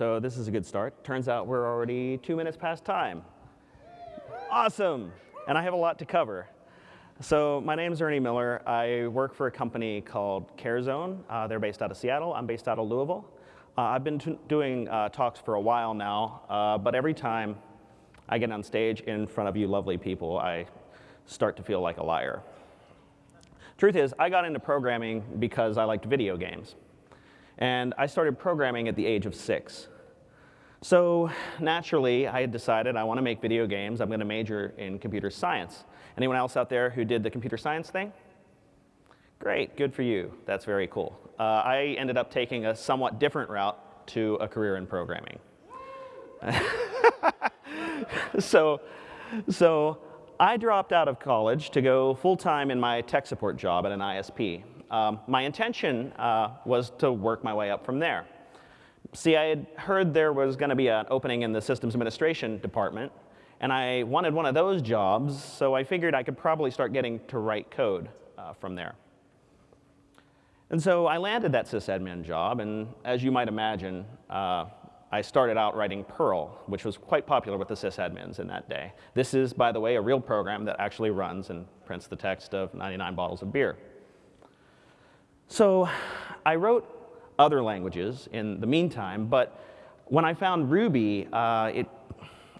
so this is a good start. Turns out we're already two minutes past time. Awesome, and I have a lot to cover. So my name is Ernie Miller. I work for a company called CareZone. Uh, they're based out of Seattle. I'm based out of Louisville. Uh, I've been doing uh, talks for a while now, uh, but every time I get on stage in front of you lovely people, I start to feel like a liar. Truth is, I got into programming because I liked video games. And I started programming at the age of six. So naturally, I had decided I want to make video games. I'm going to major in computer science. Anyone else out there who did the computer science thing? Great, good for you. That's very cool. Uh, I ended up taking a somewhat different route to a career in programming. so, so I dropped out of college to go full-time in my tech support job at an ISP. Um, my intention uh, was to work my way up from there. See, I had heard there was going to be an opening in the systems administration department, and I wanted one of those jobs, so I figured I could probably start getting to write code uh, from there. And so I landed that sysadmin job, and as you might imagine, uh, I started out writing Perl, which was quite popular with the sysadmins in that day. This is, by the way, a real program that actually runs and prints the text of 99 bottles of beer. So I wrote other languages in the meantime, but when I found Ruby, uh, it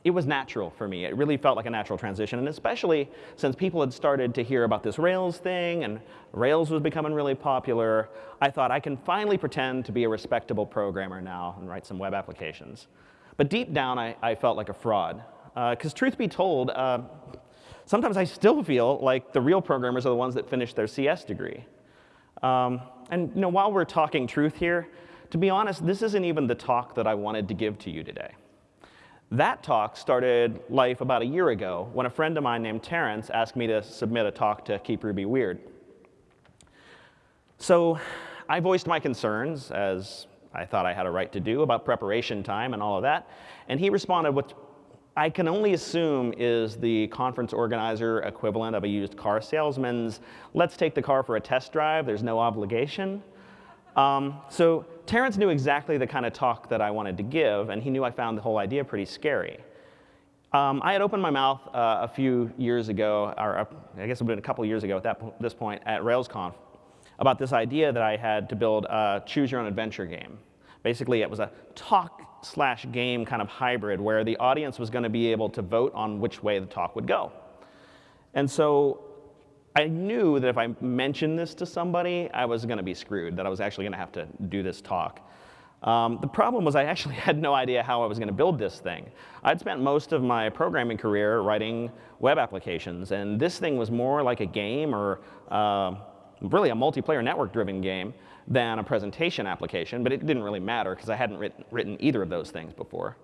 it was natural for me. It really felt like a natural transition, and especially since people had started to hear about this Rails thing, and Rails was becoming really popular, I thought I can finally pretend to be a respectable programmer now and write some web applications. But deep down, I, I felt like a fraud. Because uh, truth be told, uh, sometimes I still feel like the real programmers are the ones that finish their CS degree. Um, and you know, while we're talking truth here, to be honest, this isn't even the talk that I wanted to give to you today. That talk started life about a year ago when a friend of mine named Terrence asked me to submit a talk to Keep Ruby Weird. So I voiced my concerns, as I thought I had a right to do, about preparation time and all of that. And he responded with, I can only assume is the conference organizer equivalent of a used car salesman's, let's take the car for a test drive, there's no obligation. Um, so Terrence knew exactly the kind of talk that I wanted to give, and he knew I found the whole idea pretty scary. Um, I had opened my mouth uh, a few years ago, or uh, I guess it would have been a couple years ago at that this point at RailsConf, about this idea that I had to build a choose your own adventure game. Basically, it was a talk slash game kind of hybrid where the audience was going to be able to vote on which way the talk would go. And so I knew that if I mentioned this to somebody, I was going to be screwed, that I was actually going to have to do this talk. Um, the problem was I actually had no idea how I was going to build this thing. I'd spent most of my programming career writing web applications, and this thing was more like a game or uh, really a multiplayer network-driven game than a presentation application, but it didn't really matter because I hadn't written, written either of those things before.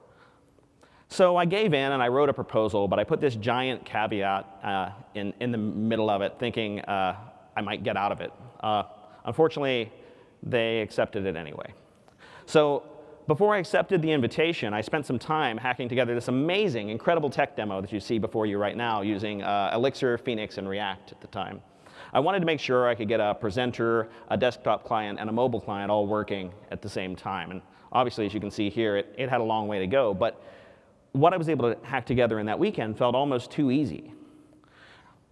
So I gave in and I wrote a proposal, but I put this giant caveat uh, in, in the middle of it, thinking uh, I might get out of it. Uh, unfortunately, they accepted it anyway. So before I accepted the invitation, I spent some time hacking together this amazing, incredible tech demo that you see before you right now using uh, Elixir, Phoenix, and React at the time. I wanted to make sure I could get a presenter, a desktop client, and a mobile client all working at the same time. And obviously, as you can see here, it, it had a long way to go. But what I was able to hack together in that weekend felt almost too easy.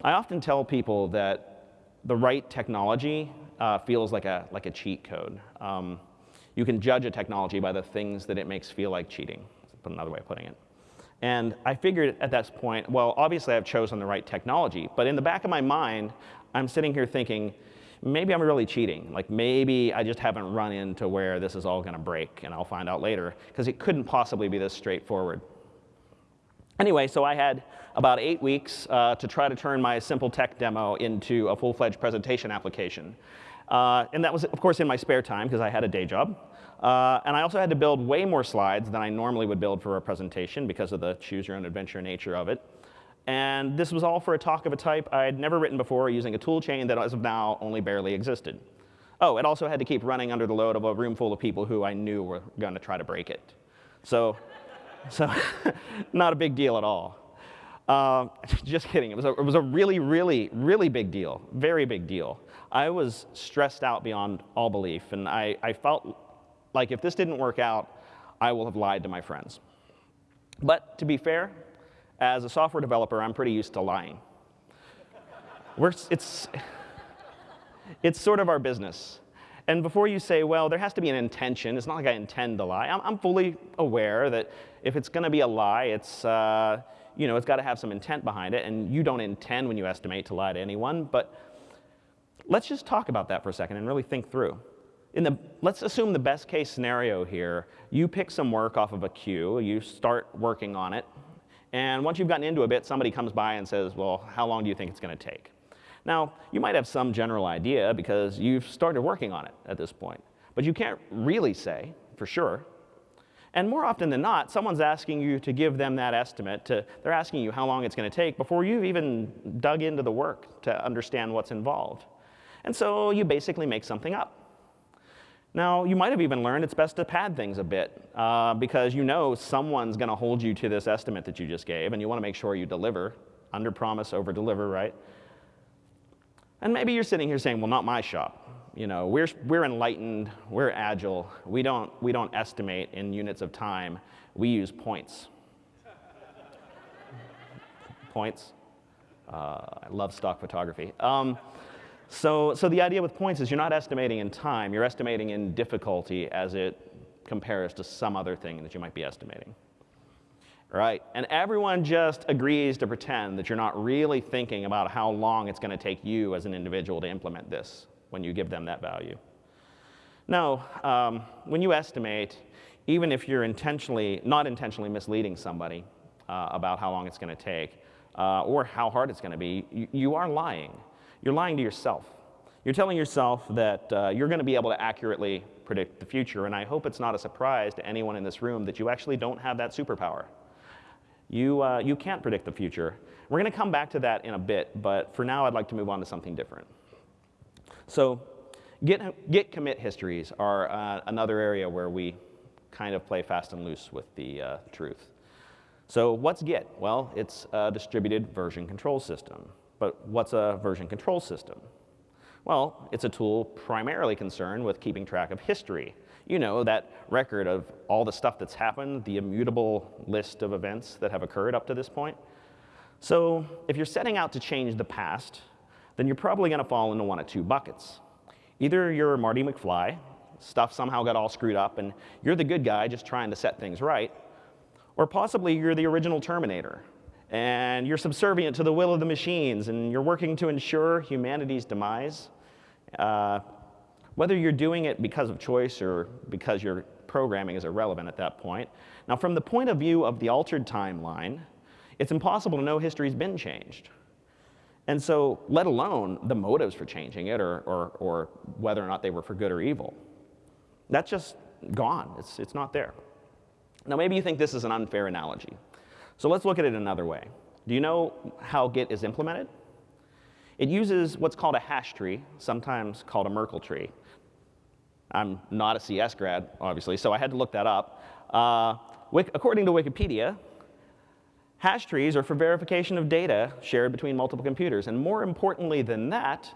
I often tell people that the right technology uh, feels like a, like a cheat code. Um, you can judge a technology by the things that it makes feel like cheating, put another way of putting it. And I figured at that point, well, obviously I've chosen the right technology, but in the back of my mind, I'm sitting here thinking, maybe I'm really cheating. Like maybe I just haven't run into where this is all gonna break, and I'll find out later, because it couldn't possibly be this straightforward. Anyway, so I had about eight weeks uh, to try to turn my simple tech demo into a full-fledged presentation application. Uh, and that was, of course, in my spare time because I had a day job. Uh, and I also had to build way more slides than I normally would build for a presentation because of the choose your own adventure nature of it. And this was all for a talk of a type I had never written before using a tool chain that as of now only barely existed. Oh, it also had to keep running under the load of a room full of people who I knew were going to try to break it. So so not a big deal at all. Uh, just kidding. It was, a, it was a really, really, really big deal. Very big deal. I was stressed out beyond all belief, and I, I felt like if this didn't work out, I will have lied to my friends. But to be fair, as a software developer, I'm pretty used to lying. We're, it's, it's sort of our business. And before you say, well, there has to be an intention, it's not like I intend to lie. I'm, I'm fully aware that if it's going to be a lie, it's, uh, you know, it's got to have some intent behind it. And you don't intend when you estimate to lie to anyone. But let's just talk about that for a second and really think through. In the, let's assume the best case scenario here. You pick some work off of a queue, you start working on it, and once you've gotten into a bit, somebody comes by and says, well, how long do you think it's going to take? Now, you might have some general idea because you've started working on it at this point, but you can't really say for sure. And more often than not, someone's asking you to give them that estimate. To, they're asking you how long it's going to take before you've even dug into the work to understand what's involved. And so you basically make something up. Now, you might have even learned it's best to pad things a bit uh, because you know someone's going to hold you to this estimate that you just gave, and you want to make sure you deliver. Under promise, over deliver, right? And maybe you're sitting here saying, well, not my shop. You know, we're, we're enlightened, we're agile, we don't, we don't estimate in units of time, we use points. points. Uh, I love stock photography. Um, so, so the idea with points is you're not estimating in time, you're estimating in difficulty as it compares to some other thing that you might be estimating right? And everyone just agrees to pretend that you're not really thinking about how long it's going to take you as an individual to implement this when you give them that value. No, um, when you estimate, even if you're intentionally, not intentionally misleading somebody uh, about how long it's going to take uh, or how hard it's going to be, you, you, are lying. You're lying to yourself. You're telling yourself that uh, you're going to be able to accurately predict the future, and I hope it's not a surprise to anyone in this room that you actually don't have that superpower. You, uh, you can't predict the future. We're going to come back to that in a bit, but for now I'd like to move on to something different. So Git, Git commit histories are uh, another area where we kind of play fast and loose with the uh, truth. So what's Git? Well, it's a distributed version control system. But what's a version control system? Well, it's a tool primarily concerned with keeping track of history you know, that record of all the stuff that's happened, the immutable list of events that have occurred up to this point. So if you're setting out to change the past, then you're probably going to fall into one of two buckets. Either you're Marty McFly, stuff somehow got all screwed up, and you're the good guy just trying to set things right, or possibly you're the original Terminator, and you're subservient to the will of the machines, and you're working to ensure humanity's demise. Uh, whether you're doing it because of choice or because your programming is irrelevant at that point. Now, from the point of view of the altered timeline, it's impossible to know history's been changed. And so, let alone the motives for changing it or, or, or whether or not they were for good or evil. That's just gone. It's, it's not there. Now, maybe you think this is an unfair analogy. So let's look at it another way. Do you know how Git is implemented? It uses what's called a hash tree, sometimes called a Merkle tree. I'm not a CS grad, obviously, so I had to look that up. Uh, according to Wikipedia, hash trees are for verification of data shared between multiple computers. And more importantly than that,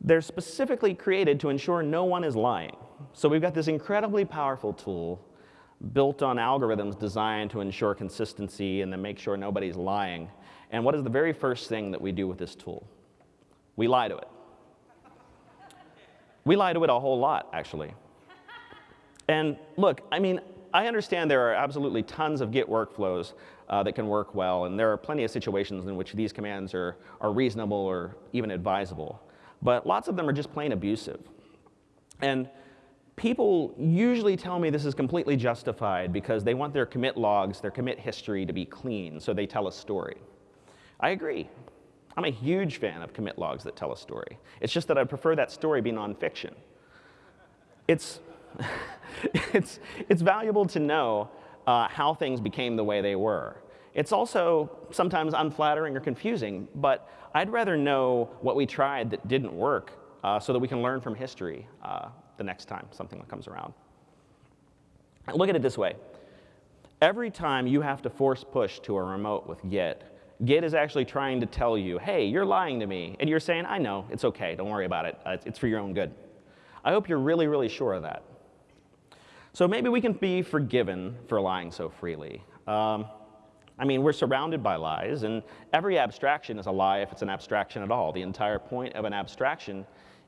they're specifically created to ensure no one is lying. So we've got this incredibly powerful tool built on algorithms designed to ensure consistency and then make sure nobody's lying. And what is the very first thing that we do with this tool? We lie to it. We lie to it a whole lot, actually. And look, I mean, I understand there are absolutely tons of Git workflows uh, that can work well, and there are plenty of situations in which these commands are, are reasonable or even advisable. But lots of them are just plain abusive. And people usually tell me this is completely justified because they want their commit logs, their commit history to be clean, so they tell a story. I agree. I'm a huge fan of commit logs that tell a story. It's just that I prefer that story be nonfiction. It's, it's, it's valuable to know uh, how things became the way they were. It's also sometimes unflattering or confusing, but I'd rather know what we tried that didn't work uh, so that we can learn from history uh, the next time something comes around. Look at it this way. Every time you have to force push to a remote with Git, Git is actually trying to tell you, hey, you're lying to me. And you're saying, I know, it's okay, don't worry about it. Uh, it's for your own good. I hope you're really, really sure of that. So maybe we can be forgiven for lying so freely. Um, I mean, we're surrounded by lies, and every abstraction is a lie if it's an abstraction at all. The entire point of an abstraction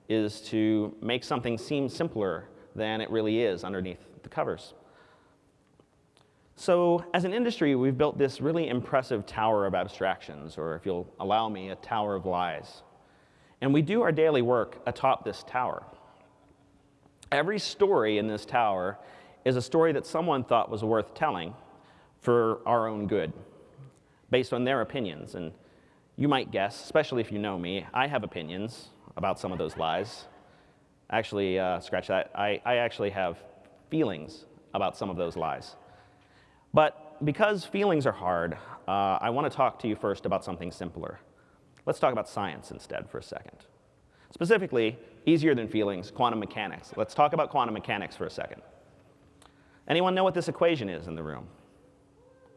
is to make something seem simpler than it really is underneath the covers. So as an industry, we've built this really impressive tower of abstractions, or if you'll allow me, a tower of lies. And we do our daily work atop this tower. Every story in this tower is a story that someone thought was worth telling for our own good, based on their opinions. And you might guess, especially if you know me, I have opinions about some of those lies. Actually, uh, scratch that. I, I actually have feelings about some of those lies. But because feelings are hard, uh, I want to talk to you first about something simpler. Let's talk about science instead for a second. Specifically, easier than feelings, quantum mechanics. Let's talk about quantum mechanics for a second. Anyone know what this equation is in the room?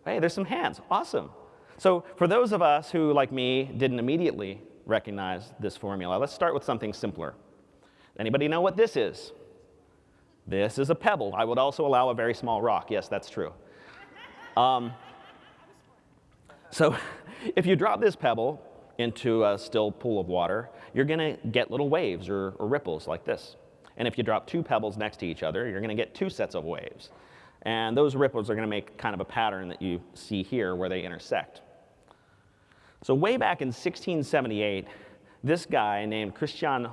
Hey, there's some hands. Awesome. So for those of us who, like me, didn't immediately recognize this formula, let's start with something simpler. Anybody know what this is? This is a pebble. I would also allow a very small rock. Yes, that's true. Um, so if you drop this pebble into a still pool of water, you're going to get little waves or, or, ripples like this. And if you drop two pebbles next to each other, you're going to get two sets of waves. And those ripples are going to make kind of a pattern that you see here where they intersect. So way back in 1678, this guy named Christian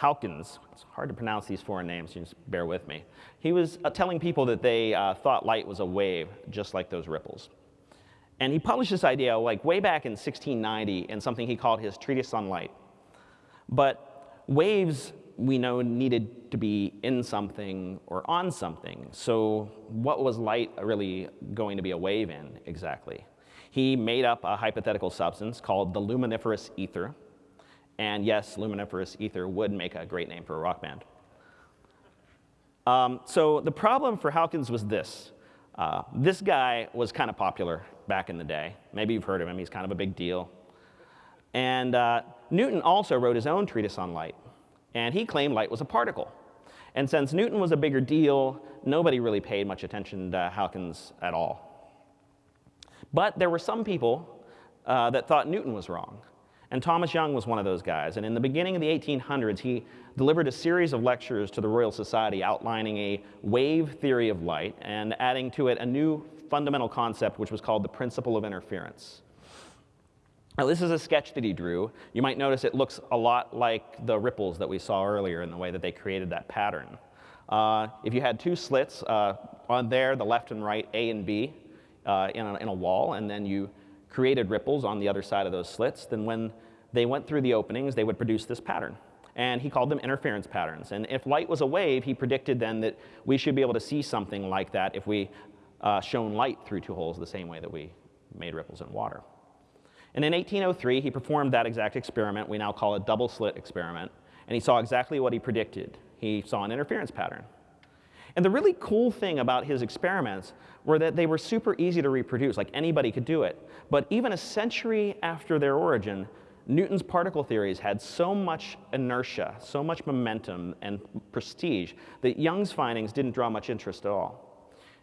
Huygens, it's hard to pronounce these foreign names, you just bear with me. He was uh, telling people that they uh, thought light was a wave, just like those ripples. And he published this idea like way back in 1690 in something he called his Treatise on Light. But waves, we know, needed to be in something or on something. So what was light really going to be a wave in exactly? He made up a hypothetical substance called the luminiferous ether, and yes, luminiferous ether would make a great name for a rock band. Um, so the problem for Huygens was this. Uh, this guy was kind of popular back in the day. Maybe you've heard of him. He's kind of a big deal. And uh, Newton also wrote his own treatise on light. And he claimed light was a particle. And since Newton was a bigger deal, nobody really paid much attention to Huygens at all. But there were some people uh, that thought Newton was wrong. And Thomas Young was one of those guys. And in the beginning of the 1800s, he delivered a series of lectures to the Royal Society outlining a wave theory of light and adding to it a new fundamental concept, which was called the principle of interference. Now, this is a sketch that he drew. You might notice it looks a lot like the ripples that we saw earlier in the way that they created that pattern. Uh, if you had two slits uh, on there, the left and right, A and B, uh, in, a, in a wall, and then you created ripples on the other side of those slits, then when they went through the openings, they would produce this pattern. And he called them interference patterns. And if light was a wave, he predicted then that we should be able to see something like that if we uh, shone light through two holes the same way that we made ripples in water. And in 1803, he performed that exact experiment we now call a double slit experiment. And he saw exactly what he predicted. He saw an interference pattern. And the really cool thing about his experiments were that they were super easy to reproduce, like anybody could do it. But even a century after their origin, Newton's particle theories had so much inertia, so much momentum and prestige that Young's findings didn't draw much interest at all.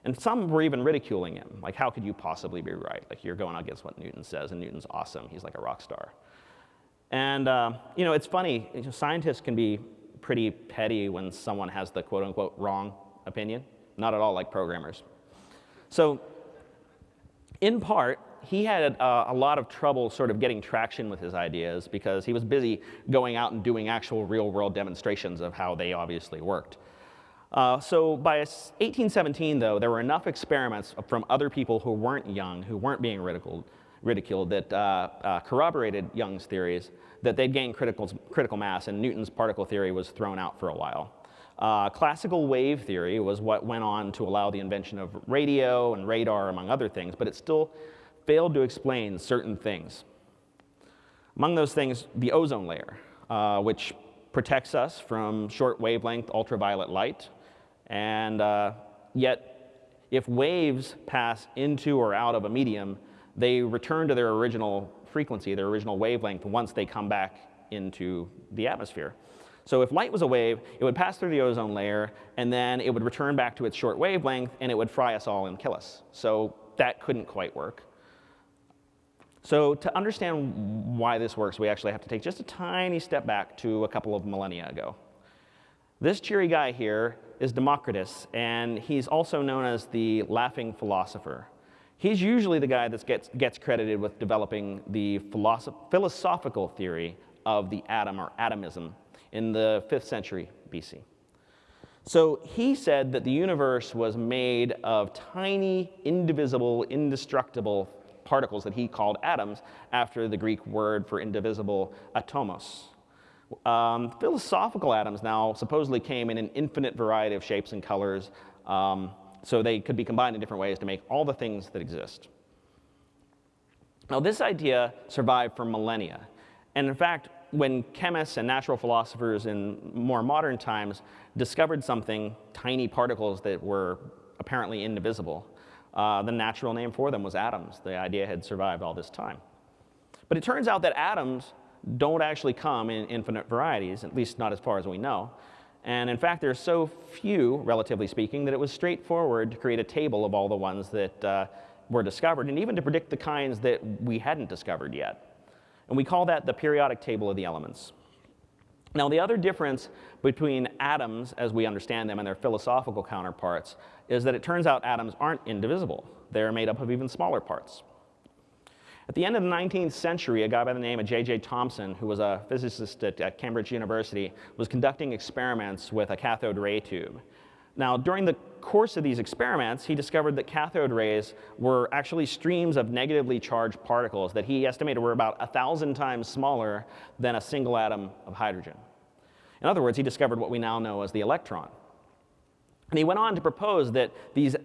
And some were even ridiculing him, like how could you possibly be right? Like you're going against what Newton says, and Newton's awesome. He's like a rock star. And uh, you know, it's funny. Scientists can be pretty petty when someone has the quote unquote wrong opinion. Not at all like programmers. So, in part, he had uh, a lot of trouble sort of getting traction with his ideas because he was busy going out and doing actual real world demonstrations of how they obviously worked. Uh, so by 1817, though, there were enough experiments from other people who weren't young, who weren't being ridiculed, ridiculed that uh, uh corroborated Young's theories, that they'd gained critical, critical mass, and Newton's particle theory was thrown out for a while. Uh, classical wave theory was what went on to allow the invention of radio and radar, among other things, but it still failed to explain certain things. Among those things, the ozone layer, uh, which protects us from short wavelength ultraviolet light. And uh, yet, if waves pass into or out of a medium, they return to their original frequency, their original wavelength, once they come back into the atmosphere. So if light was a wave, it would pass through the ozone layer, and then it would return back to its short wavelength, and it would fry us all and kill us. So that couldn't quite work. So to understand why this works, we actually have to take just a tiny step back to a couple of millennia ago. This cheery guy here is Democritus, and he's also known as the laughing philosopher. He's usually the guy that gets, gets credited with developing the philosophical theory of the atom or atomism in the 5th century BC. So he said that the universe was made of tiny, indivisible, indestructible particles that he called atoms after the Greek word for indivisible, atomos. Um, philosophical atoms now supposedly came in an infinite variety of shapes and colors, um, so they could be combined in different ways to make all the things that exist. Now, this idea survived for millennia. And in fact, when chemists and natural philosophers in more modern times discovered something, tiny particles that were apparently indivisible, uh, the natural name for them was atoms. The idea had survived all this time. But it turns out that atoms don't actually come in infinite varieties, at least not as far as we know. And in fact, there's so few, relatively speaking, that it was straightforward to create a table of all the ones that uh, were discovered, and even to predict the kinds that we hadn't discovered yet. And we call that the periodic table of the elements. Now, the other difference between atoms, as we understand them, and their philosophical counterparts, is that it turns out atoms aren't indivisible. They're made up of even smaller parts. At the end of the 19th century, a guy by the name of J.J. Thomson, who was a physicist at, at Cambridge University, was conducting experiments with a cathode ray tube. Now, during the course of these experiments, he discovered that cathode rays were actually streams of negatively charged particles that he estimated were about 1,000 times smaller than a single atom of hydrogen. In other words, he discovered what we now know as the electron. And he went on to propose that these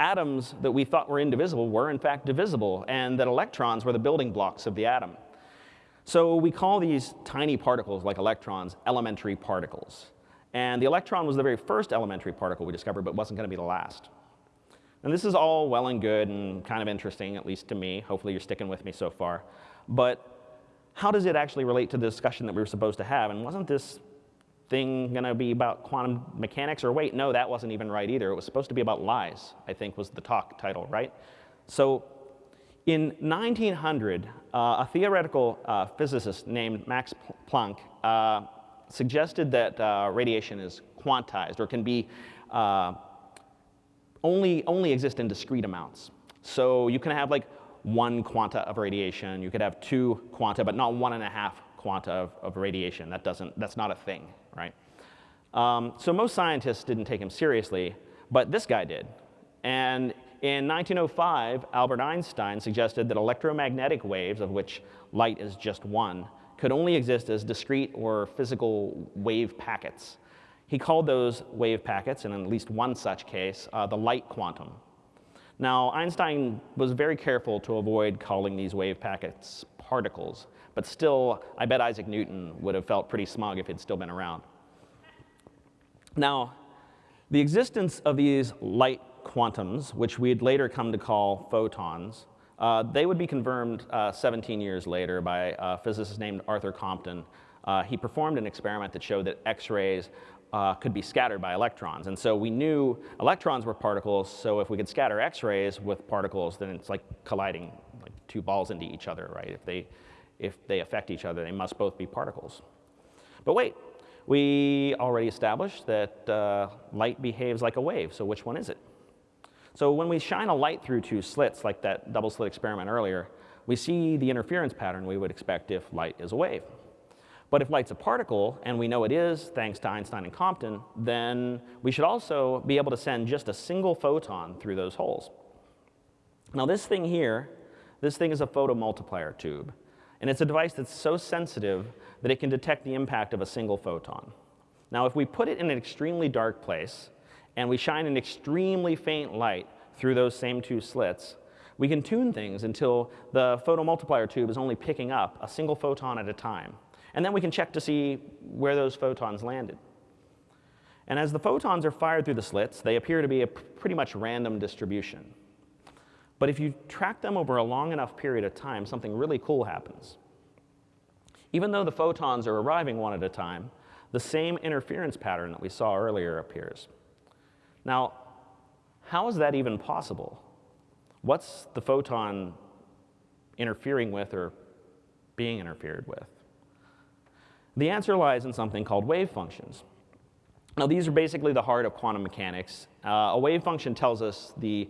atoms that we thought were indivisible were in fact divisible, and that electrons were the building blocks of the atom. So we call these tiny particles, like electrons, elementary particles. And the electron was the very first elementary particle we discovered, but wasn't going to be the last. And this is all well and good and kind of interesting, at least to me. Hopefully you're sticking with me so far. But how does it actually relate to the discussion that we were supposed to have? And wasn't this thing going to be about quantum mechanics? Or wait, no, that wasn't even right either. It was supposed to be about lies, I think was the talk title, right? So in 1900, uh, a theoretical uh, physicist named Max Planck uh, suggested that uh, radiation is quantized or can be uh, only, only exist in discrete amounts. So you can have like one quanta of radiation, you could have two quanta, but not one and a half quanta of, of radiation. That doesn't, that's not a thing, right? Um, so most scientists didn't take him seriously, but this guy did. And in 1905, Albert Einstein suggested that electromagnetic waves, of which light is just one, could only exist as discrete or physical wave packets. He called those wave packets, in at least one such case, uh, the light quantum. Now, Einstein was very careful to avoid calling these wave packets particles, but still, I bet Isaac Newton would have felt pretty smug if he'd still been around. Now, the existence of these light quantums, which we'd later come to call photons, uh, they would be confirmed uh, 17 years later by a physicist named Arthur Compton. Uh, he performed an experiment that showed that X-rays uh, could be scattered by electrons. And so we knew electrons were particles, so if we could scatter X-rays with particles, then it's like colliding like two balls into each other, right? If they, if they affect each other, they must both be particles. But wait, we already established that uh, light behaves like a wave, so which one is it? So when we shine a light through two slits, like that double slit experiment earlier, we see the interference pattern we would expect if light is a wave. But if light's a particle, and we know it is, thanks to Einstein and Compton, then we should also be able to send just a single photon through those holes. Now this thing here, this thing is a photomultiplier tube. And it's a device that's so sensitive that it can detect the impact of a single photon. Now if we put it in an extremely dark place, and we shine an extremely faint light through those same two slits, we can tune things until the photomultiplier tube is only picking up a single photon at a time. And then we can check to see where those photons landed. And as the photons are fired through the slits, they appear to be a pretty much random distribution. But if you track them over a long enough period of time, something really cool happens. Even though the photons are arriving one at a time, the same interference pattern that we saw earlier appears. Now, how is that even possible? What's the photon interfering with or being interfered with? The answer lies in something called wave functions. Now, these are basically the heart of quantum mechanics. Uh, a wave function tells us the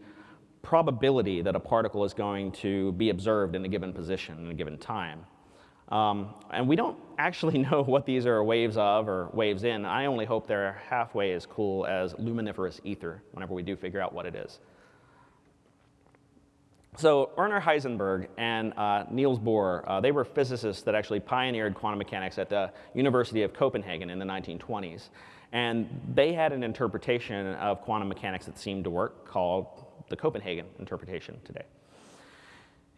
probability that a particle is going to be observed in a given position in a given time. Um, and we don't actually know what these are waves of or waves in. I only hope they're halfway as cool as luminiferous ether whenever we do figure out what it is. So Werner Heisenberg and uh, Niels Bohr, uh, they were physicists that actually pioneered quantum mechanics at the University of Copenhagen in the 1920s. And they had an interpretation of quantum mechanics that seemed to work called the Copenhagen interpretation today.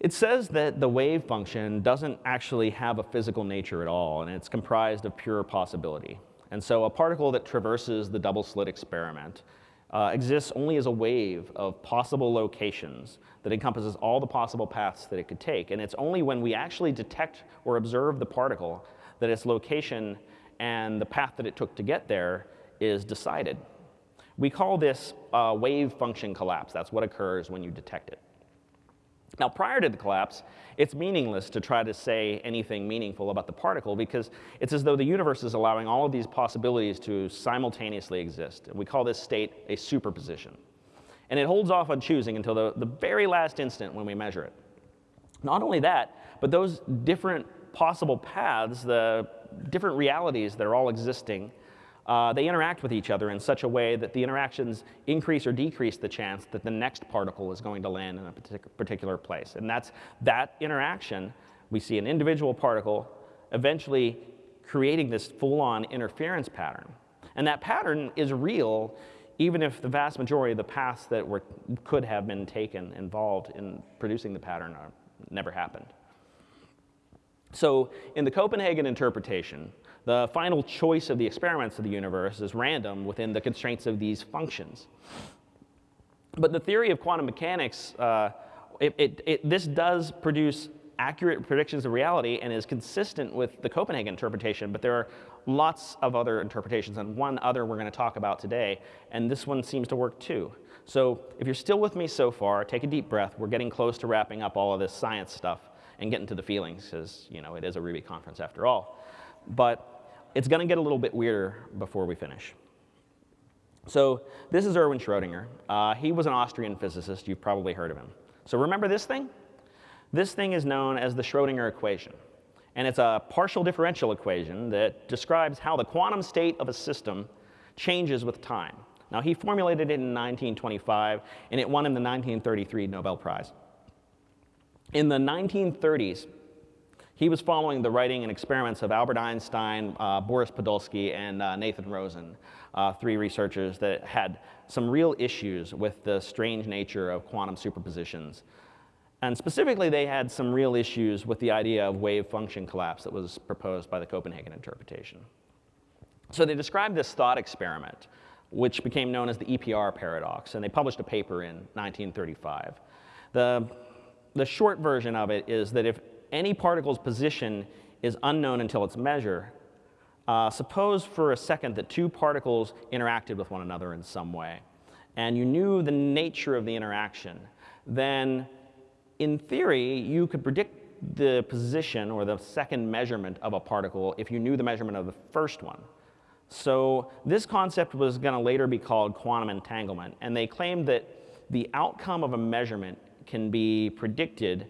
It says that the wave function doesn't actually have a physical nature at all, and it's comprised of pure possibility. And so a particle that traverses the double slit experiment uh, exists only as a wave of possible locations that encompasses all the possible paths that it could take. And it's only when we actually detect or observe the particle that its location and the path that it took to get there is decided. We call this uh, wave function collapse. That's what occurs when you detect it. Now, prior to the collapse, it's meaningless to try to say anything meaningful about the particle because it's as though the universe is allowing all of these possibilities to simultaneously exist. And We call this state a superposition. And it holds off on choosing until the, the very last instant when we measure it. Not only that, but those different possible paths, the different realities that are all existing, uh, they interact with each other in such a way that the interactions increase or decrease the chance that the next particle is going to land in a particular place. And that's that interaction. We see an individual particle eventually creating this full-on interference pattern. And that pattern is real even if the vast majority of the paths that were, could have been taken involved in producing the pattern are, never happened. So in the Copenhagen interpretation, the final choice of the experiments of the universe is random within the constraints of these functions. But the theory of quantum mechanics, uh, it, it, it, this does produce accurate predictions of reality and is consistent with the Copenhagen interpretation, but there are lots of other interpretations, and one other we're going to talk about today, and this one seems to work too. So if you're still with me so far, take a deep breath. We're getting close to wrapping up all of this science stuff and get into the feelings, because you know it is a Ruby conference after all. But it's going to get a little bit weirder before we finish. So this is Erwin Schrödinger. Uh, he was an Austrian physicist. You've probably heard of him. So remember this thing? This thing is known as the Schrödinger equation. And it's a partial differential equation that describes how the quantum state of a system changes with time. Now, he formulated it in 1925, and it won him the 1933 Nobel Prize. In the 1930s, he was following the writing and experiments of Albert Einstein, uh, Boris Podolsky, and uh, Nathan Rosen, uh, three researchers that had some real issues with the strange nature of quantum superpositions. And specifically, they had some real issues with the idea of wave function collapse that was proposed by the Copenhagen interpretation. So they described this thought experiment, which became known as the EPR paradox, and they published a paper in 1935. The, the short version of it is that if any particle's position is unknown until its measure, uh, suppose for a second that two particles interacted with one another in some way, and you knew the nature of the interaction, then in theory, you could predict the position or the second measurement of a particle if you knew the measurement of the first one. So this concept was going to later be called quantum entanglement, and they claimed that the outcome of a measurement can be predicted